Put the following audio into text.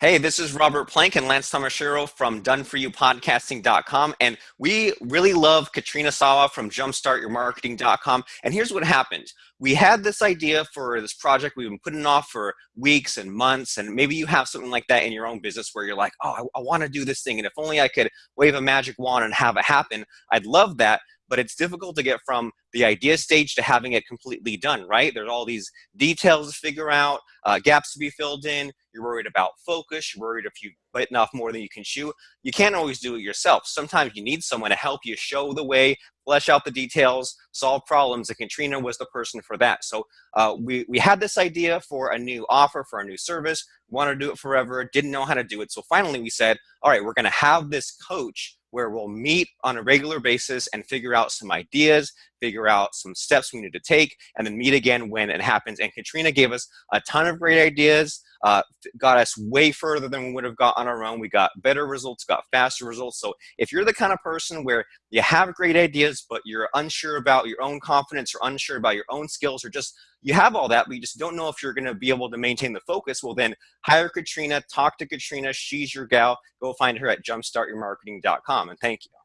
Hey, this is Robert Plank and Lance Tomashiro from doneforyoupodcasting.com. And we really love Katrina Sawa from jumpstartyourmarketing.com. And here's what happened. We had this idea for this project we've been putting off for weeks and months. And maybe you have something like that in your own business where you're like, oh, I, I want to do this thing. And if only I could wave a magic wand and have it happen, I'd love that but it's difficult to get from the idea stage to having it completely done, right? There's all these details to figure out, uh, gaps to be filled in. You're worried about focus. You're worried if you bitten off more than you can chew. You can't always do it yourself. Sometimes you need someone to help you show the way, flesh out the details, solve problems, and Katrina was the person for that. So uh, we, we had this idea for a new offer, for a new service, wanted to do it forever, didn't know how to do it. So finally we said, all right, we're gonna have this coach where we'll meet on a regular basis and figure out some ideas, figure out some steps we need to take, and then meet again when it happens. And Katrina gave us a ton of great ideas, uh, got us way further than we would have got on our own. We got better results, got faster results. So if you're the kind of person where you have great ideas, but you're unsure about your own confidence or unsure about your own skills or just you have all that, but you just don't know if you're going to be able to maintain the focus, well then hire Katrina, talk to Katrina. She's your gal. Go find her at jumpstartyourmarketing.com and thank you.